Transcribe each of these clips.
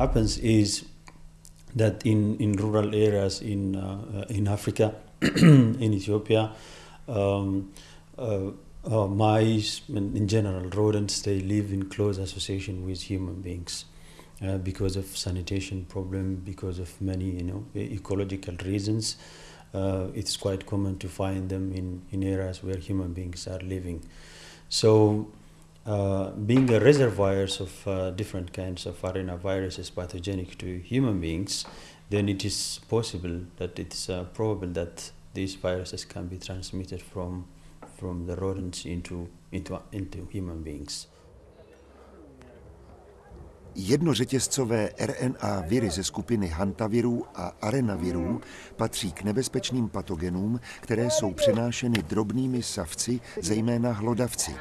happens is that in, in rural areas in, uh, in Africa, in Ethiopia, um, uh, uh, mice and in general rodents they live in close association with human beings uh, because of sanitation problem because of many you know ecological reasons. Uh, it's quite common to find them in, in areas where human beings are living. So uh, being a reservoirs of uh, different kinds of arenaviruses pathogenic to human beings then it is possible that it's uh, probable that these viruses can be transmitted from from the rodents into, into, into human beings. Jednořetězcové RNA viry ze skupiny hantavirů a arenavirů patří k nebezpečným patogenům, které jsou přenášeny drobnými savci, zejména hlodavci.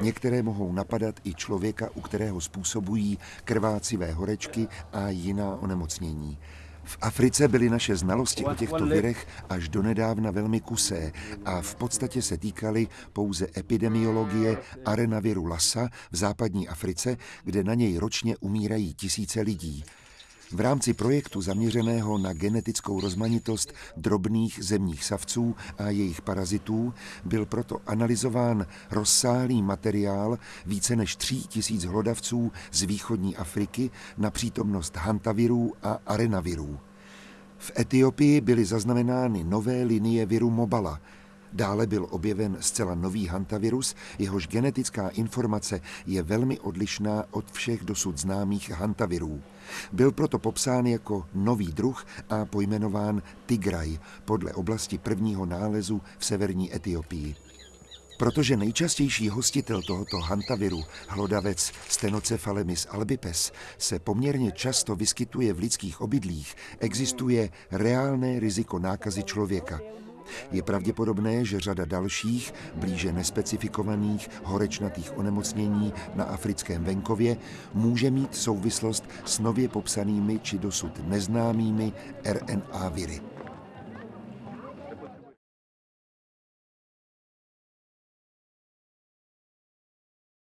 Některé mohou napadat i člověka, u kterého způsobují krvácivé horečky a jiná onemocnění. V Africe byly naše znalosti o těchto virech až donedávna velmi kusé a v podstatě se týkaly pouze epidemiologie arenaviru Lassa v západní Africe, kde na něj ročně umírají tisíce lidí. V rámci projektu zaměřeného na genetickou rozmanitost drobných zemních savců a jejich parazitů byl proto analyzován rozsáhlý materiál více než tří tisíc hlodavců z východní Afriky na přítomnost hantavirů a arenavirů. V Etiopii byly zaznamenány nové linie viru Mobala, Dále byl objeven zcela nový hantavirus, jehož genetická informace je velmi odlišná od všech dosud známých hantavirů. Byl proto popsán jako nový druh a pojmenován Tigraj podle oblasti prvního nálezu v severní Etiopii. Protože nejčastější hostitel tohoto hantaviru, hlodavec Stenocephalemis albipes, se poměrně často vyskytuje v lidských obydlích, existuje reálné riziko nákazy člověka. Je pravděpodobné, že řada dalších, blíže nespecifikovaných horečnatých onemocnění na africkém venkově může mít souvislost s nově popsanými či dosud neznámými RNA viry.